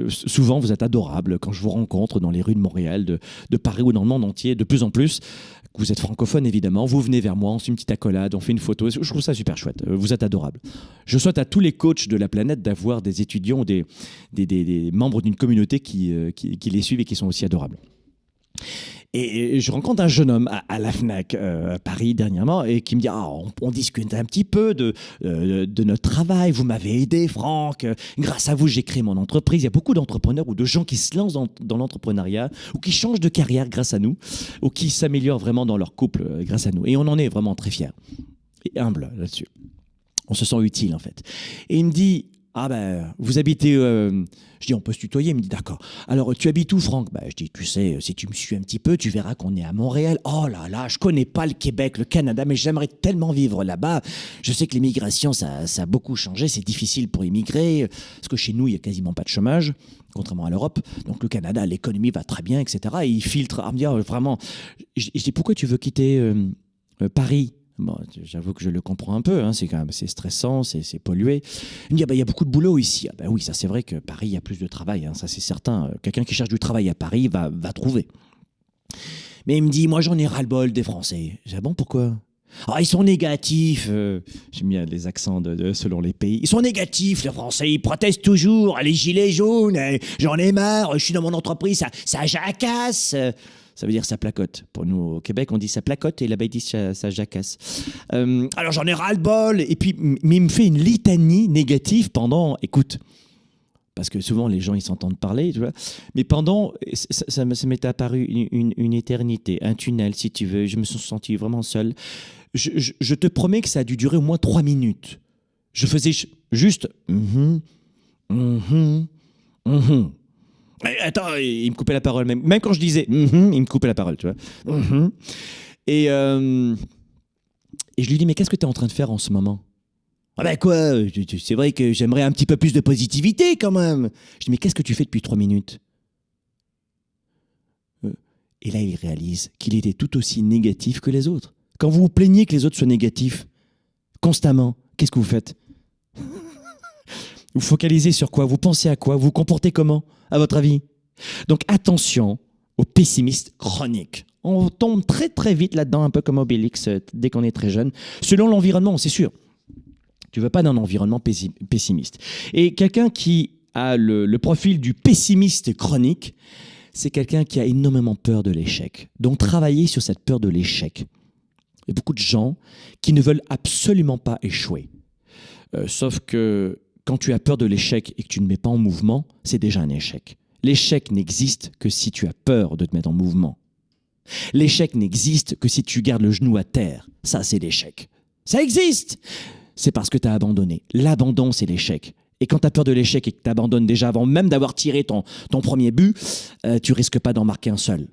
Euh, souvent, vous êtes adorable quand je vous rencontre dans les rues de Montréal, de, Paris ou dans le monde entier, de plus en plus. Vous êtes francophone, évidemment. Vous venez vers moi, on fait une petite accolade, on fait une photo. Je trouve ça super chouette. Euh, Vous êtes adorable. Je souhaite à tous les coachs de la planète d'avoir des étudiants ou des, membres d'une communauté euh, qui les suivent et qui sont aussi adorables. Et je rencontre un jeune homme à, à la FNAC euh, à Paris dernièrement et qui me dit ah, on, discute un petit peu de, euh, de notre travail. Vous m'avez aidé, Franck. Euh, Grâce à vous, j'ai créé mon entreprise. Il y a beaucoup d'entrepreneurs ou de gens qui se lancent dans, dans l'entrepreneuriat ou qui changent de carrière grâce à nous ou qui s'améliorent vraiment dans leur couple grâce à nous. Et on en est vraiment très fiers et humbles là-dessus. On se sent utile en fait. Et il me dit ah ben vous habitez. euh, je dis on peut se tutoyer. Il me dit d'accord. Alors tu habites où Franck? Ben je dis tu sais si tu me suis un petit peu tu verras qu'on est à Montréal. Oh là là je connais pas le Québec, le Canada, mais j'aimerais tellement vivre là-bas. Je sais que l'immigration ça, a beaucoup changé. C'est difficile pour immigrer parce que chez nous il y a quasiment pas de chômage contrairement à l'Europe. Donc le Canada l'économie va très bien etc. Et il filtre. Ah, me dire vraiment. Je, je dis pourquoi tu veux quitter euh, euh, Paris? Bon, j'avoue que je le comprends un peu, hein, c'est quand même c'est stressant, c'est pollué. Il me dit, ah bah, il y a beaucoup de boulot ici. Ah bah oui, ça c'est vrai que Paris, il y a plus de travail, hein, ça c'est certain. Euh, Quelqu'un qui cherche du travail à Paris va, va trouver. Mais il me dit, moi j'en ai ras-le-bol des Français. J'ai ah bon, pourquoi? Ah, ils sont négatifs. euh, J'ai mis les accents de, selon les pays. Ils sont négatifs, les Français. Ils protestent toujours. Les gilets jaunes. euh, J'en ai marre. Je suis dans mon entreprise. Ça, ça jacasse. Ça veut dire ça placote. Pour nous, au Québec, on dit ça placote et là-bas, ils disent ça, jacasse. Euh, alors j'en ai ras-le-bol. Et puis, mais il me fait une litanie négative pendant. Écoute. Parce que souvent, les gens, ils s'entendent parler, tu vois. Mais pendant, ça, m'est apparu une, éternité, un tunnel, si tu veux. Je me suis senti vraiment seul. Je, te promets que ça a dû durer au moins trois minutes. Je faisais juste. Mhm, mhm, mhm. Attends, il me coupait la parole. Même, quand je disais Mhm, il me coupait la parole, tu vois. Mhm. Et, euh, et je lui dis Mais qu'est-ce que tu es en train de faire en ce moment? Ah ben quoi, c'est vrai que j'aimerais un petit peu plus de positivité quand même. Je dis mais qu'est-ce que tu fais depuis trois minutes? Euh, Et là il réalise qu'il était tout aussi négatif que les autres. Quand vous vous plaignez que les autres soient négatifs, constamment, qu'est-ce que vous faites? Vous focalisez sur quoi? Vous pensez à quoi? Vous vous comportez comment, à votre avis? Donc attention aux pessimistes chroniques. On tombe très très vite là-dedans, un peu comme Obélix, euh, dès qu'on est très jeune. Selon l'environnement, c'est sûr. Tu veux pas d'un environnement pessi- pessimiste. Et quelqu'un qui a le, le profil du pessimiste chronique, c'est quelqu'un qui a énormément peur de l'échec. Donc travailler sur cette peur de l'échec. Il y a beaucoup de gens qui ne veulent absolument pas échouer. Euh, sauf que quand tu as peur de l'échec et que tu ne mets pas en mouvement, c'est déjà un échec. L'échec n'existe que si tu as peur de te mettre en mouvement. L'échec n'existe que si tu gardes le genou à terre. Ça, c'est l'échec. Ça existe C'est parce que tu as abandonné. L'abandon, c'est l'échec. Et quand tu as peur de l'échec et que tu abandonnes déjà avant même d'avoir tiré ton, premier but, euh, tu risques pas d'en marquer un seul.